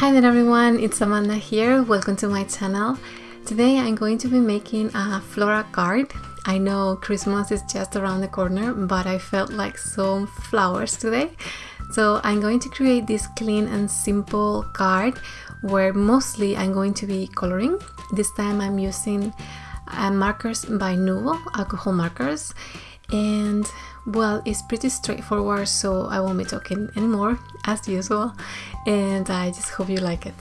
Hi there everyone, it's Amanda here. Welcome to my channel. Today I'm going to be making a floral card. I know Christmas is just around the corner, but I felt like some flowers today. So I'm going to create this clean and simple card where mostly I'm going to be coloring. This time I'm using uh, markers by Nuvo, alcohol markers. And well, it's pretty straightforward, so I won't be talking anymore as usual. And I just hope you like it.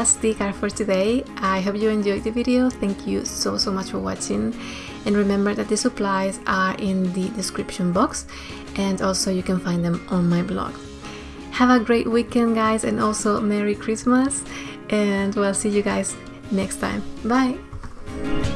That's the card for today. I hope you enjoyed the video. Thank you so so much for watching. And remember that the supplies are in the description box and also you can find them on my blog. Have a great weekend guys and also Merry Christmas and we'll see you guys next time. Bye!